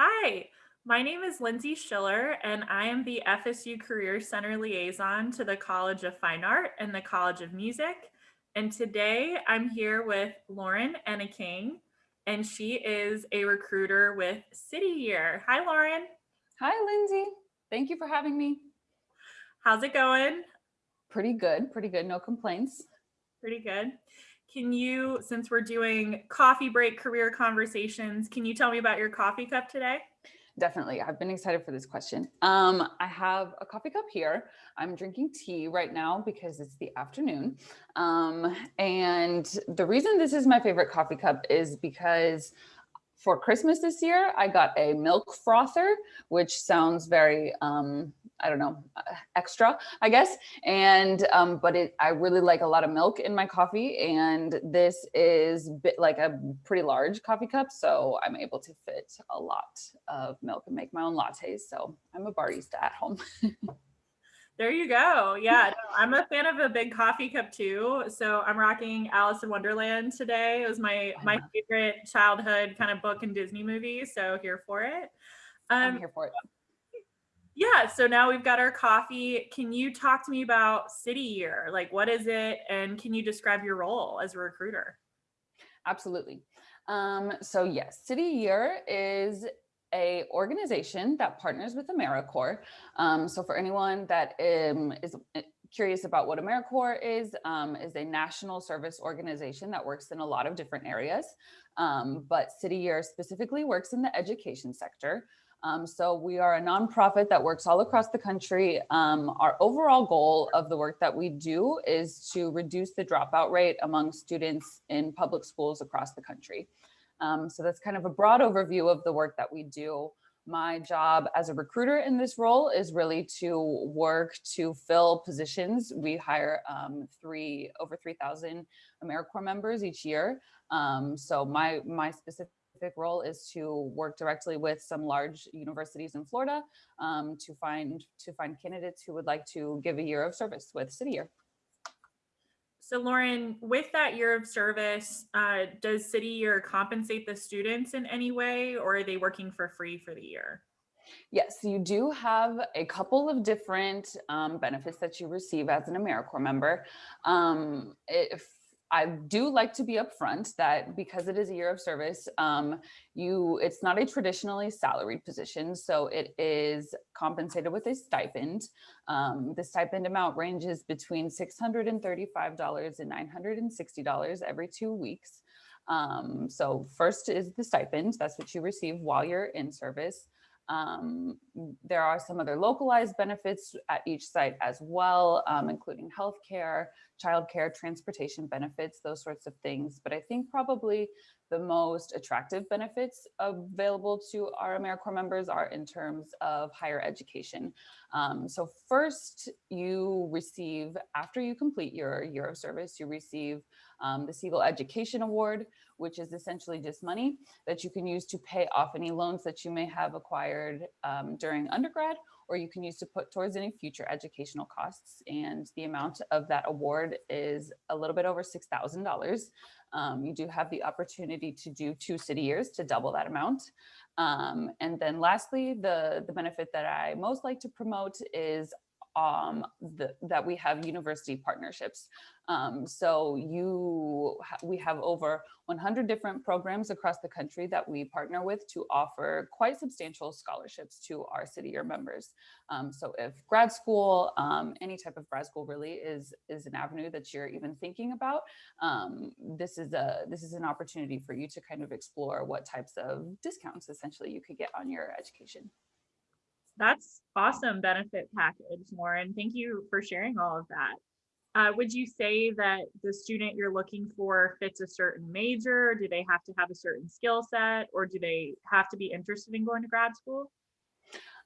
Hi, my name is Lindsay Schiller, and I am the FSU Career Center Liaison to the College of Fine Art and the College of Music. And today I'm here with Lauren Enneking, and she is a recruiter with City Year. Hi, Lauren. Hi, Lindsay. Thank you for having me. How's it going? Pretty good, pretty good. No complaints. Pretty good. Can you, since we're doing coffee break career conversations, can you tell me about your coffee cup today? Definitely. I've been excited for this question. Um, I have a coffee cup here. I'm drinking tea right now because it's the afternoon. Um, and the reason this is my favorite coffee cup is because for Christmas this year, I got a milk frother, which sounds very, um, I don't know, uh, extra, I guess. And, um, but it, I really like a lot of milk in my coffee. And this is bit like a pretty large coffee cup. So I'm able to fit a lot of milk and make my own lattes. So I'm a barista at home. There you go. Yeah, no, I'm a fan of a big coffee cup too. So I'm rocking Alice in Wonderland today. It was my my favorite childhood kind of book and Disney movie. So here for it. Um, I'm here for it. Yeah, so now we've got our coffee. Can you talk to me about City Year? Like, what is it? And can you describe your role as a recruiter? Absolutely. Um, so yes, City Year is a organization that partners with AmeriCorps. Um, so for anyone that um, is eh, curious about what AmeriCorps is, um, is a national service organization that works in a lot of different areas. Um, but City Year specifically works in the education sector. Um, so we are a nonprofit that works all across the country. Um, our overall goal of the work that we do is to reduce the dropout rate among students in public schools across the country. Um, so that's kind of a broad overview of the work that we do. My job as a recruiter in this role is really to work to fill positions. We hire um, three over 3,000 AmeriCorps members each year. Um, so my, my specific role is to work directly with some large universities in Florida um, to find to find candidates who would like to give a year of service with City Year. So Lauren, with that year of service, uh, does City Year compensate the students in any way or are they working for free for the year? Yes, you do have a couple of different um, benefits that you receive as an AmeriCorps member. Um, if I do like to be upfront that because it is a year of service, um, you it's not a traditionally salaried position, so it is compensated with a stipend. Um, the stipend amount ranges between $635 and $960 every two weeks. Um, so first is the stipend, that's what you receive while you're in service. Um, there are some other localized benefits at each site as well, um, including healthcare, childcare, transportation benefits, those sorts of things. But I think probably the most attractive benefits available to our AmeriCorps members are in terms of higher education. Um, so first you receive, after you complete your year of service, you receive um, the Segal Education Award, which is essentially just money that you can use to pay off any loans that you may have acquired um, during undergrad, or you can use to put towards any future educational costs. And the amount of that award is a little bit over $6,000. Um, you do have the opportunity to do two city years to double that amount. Um, and then lastly, the, the benefit that I most like to promote is um, the, that we have university partnerships. Um, so you, we have over 100 different programs across the country that we partner with to offer quite substantial scholarships to our city year members. Um, so if grad school, um, any type of grad school really is, is an avenue that you're even thinking about, um, this is a this is an opportunity for you to kind of explore what types of discounts essentially you could get on your education. That's awesome benefit package, Lauren. Thank you for sharing all of that. Uh, would you say that the student you're looking for fits a certain major? Do they have to have a certain skill set or do they have to be interested in going to grad school?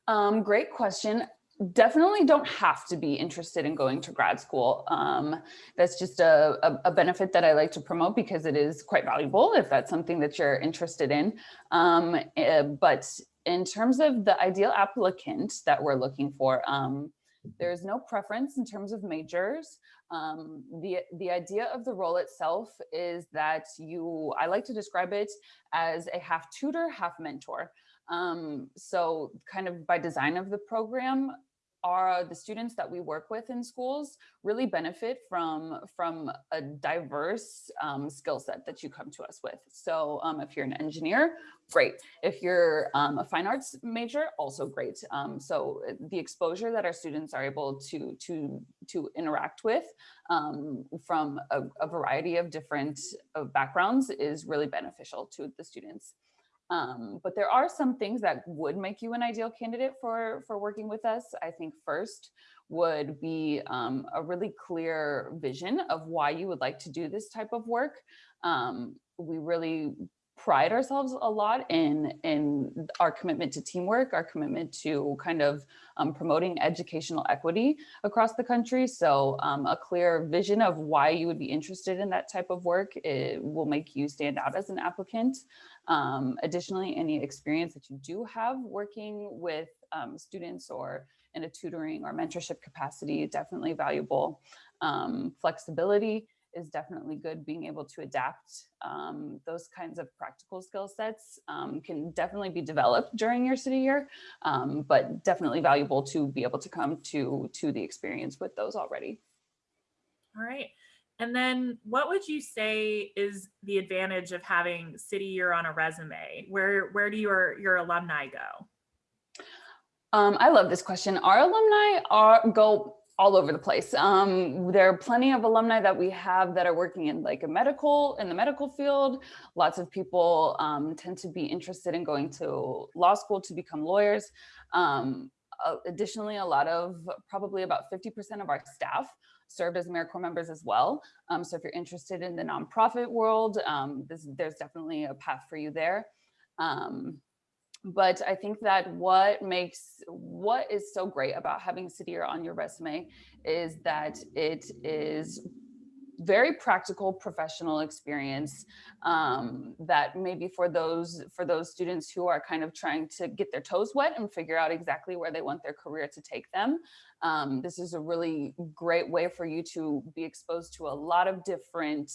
Um, great question. Definitely don't have to be interested in going to grad school. Um, that's just a, a, a, benefit that I like to promote because it is quite valuable if that's something that you're interested in. Um, uh, but in terms of the ideal applicant that we're looking for, um, There's no preference in terms of majors. Um, the, the idea of the role itself is that you, I like to describe it as a half tutor, half mentor. Um, so kind of by design of the program, are the students that we work with in schools really benefit from from a diverse um, skill set that you come to us with. So um, if you're an engineer, great. If you're um, a fine arts major, also great. Um, so uh, the exposure that our students are able to to to interact with um, from a, a, variety of different uh, backgrounds is really beneficial to the students. Um, but there are some things that would make you an ideal candidate for, for working with us. I think first would be um, a really clear vision of why you would like to do this type of work. Um, we really pride ourselves a lot in in our commitment to teamwork, our commitment to kind of um, promoting educational equity across the country. So um, a clear vision of why you would be interested in that type of work will make you stand out as an applicant. Um, additionally, any experience that you do have working with um, students or in a tutoring or mentorship capacity, definitely valuable. Um, flexibility is definitely good. Being able to adapt um, those kinds of practical skill sets um, can definitely be developed during your city year, um, but definitely valuable to be able to come to, to the experience with those already. All right. And then what would you say is the advantage of having city year on a resume? Where, where do your, your alumni go? Um, I love this question. Our alumni are go all over the place. Um, there are plenty of alumni that we have that are working in like a medical, in the medical field. Lots of people um, tend to be interested in going to law school to become lawyers. Um, additionally, a lot of, probably about 50% of our staff served as AmeriCorps members as well. Um, so if you're interested in the nonprofit world, um, this, there's definitely a path for you there. Um, but I think that what makes what is so great about having City on your resume is that it is very practical professional experience um, that maybe for those for those students who are kind of trying to get their toes wet and figure out exactly where they want their career to take them. Um, this is a really great way for you to be exposed to a lot of different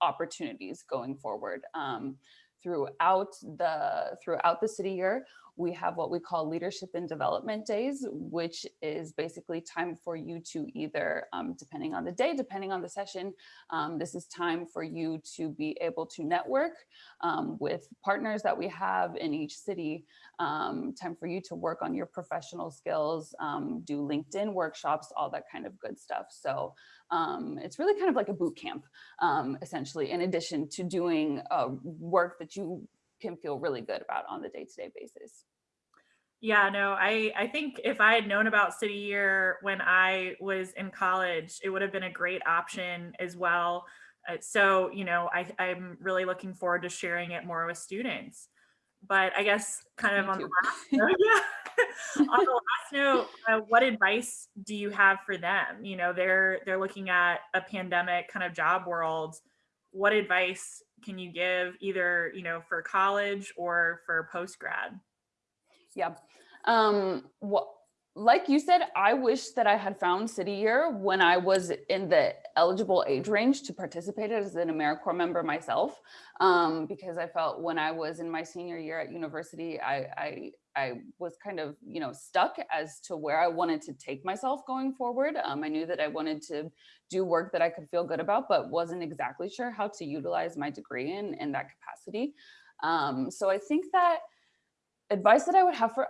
opportunities going forward. Um, throughout the throughout the city year we have what we call leadership and development days, which is basically time for you to either, um, depending on the day, depending on the session, um, this is time for you to be able to network um, with partners that we have in each city, um, time for you to work on your professional skills, um, do LinkedIn workshops, all that kind of good stuff. So um, it's really kind of like a boot camp, essentially, in addition to doing uh, work that you can feel really good about on the day-to-day -day basis. Yeah, no, I, I think if I had known about City Year when I was in college, it would have been a great option as well. Uh, so, you know, I, I'm really looking forward to sharing it more with students. But I guess kind of Me on the last note, yeah, on the last note, uh, what advice do you have for them? You know, they're they're looking at a pandemic kind of job world. What advice can you give either, you know, for college or for post grad? Yeah. Um, what, like you said, I wish that I had found City Year when I was in the eligible age range to participate as an AmeriCorps member myself, um, because I felt when I was in my senior year at university, I, I, I was kind of, you know, stuck as to where I wanted to take myself going forward. Um, I knew that I wanted to do work that I could feel good about, but wasn't exactly sure how to utilize my degree in, in that capacity. Um, so I think that advice that I would have for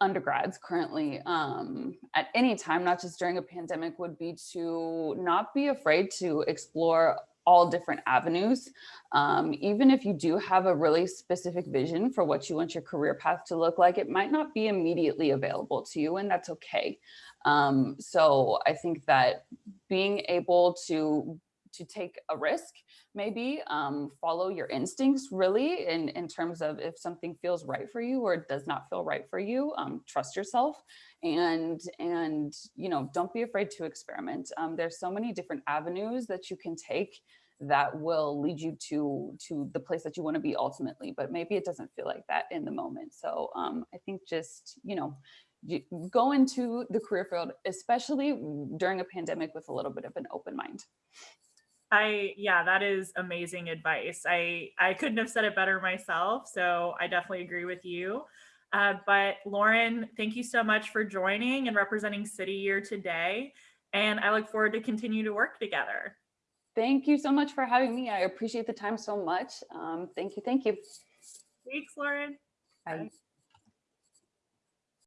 undergrads currently um, at any time, not just during a pandemic, would be to not be afraid to explore all different avenues. Um, even if you do have a really specific vision for what you want your career path to look like, it might not be immediately available to you and that's okay. Um, so I think that being able to to take a risk, maybe um, follow your instincts really in, in terms of if something feels right for you or does not feel right for you, um, trust yourself and, and, you know, don't be afraid to experiment. Um, there's so many different avenues that you can take that will lead you to to the place that you want to be ultimately but maybe it doesn't feel like that in the moment so um, i think just you know y- go into the career field, especially during a pandemic with a little bit of an open mind. I yeah, that is amazing advice. I I couldn't have said it better myself, so I definitely agree with you. Uh, but Lauren, thank you so much for joining and representing City Year today, and I look forward to continue to work together. Thank you so much for having me. I appreciate the time so much. Um, thank you. Thank you. Thanks, Lauren. Bye. Bye.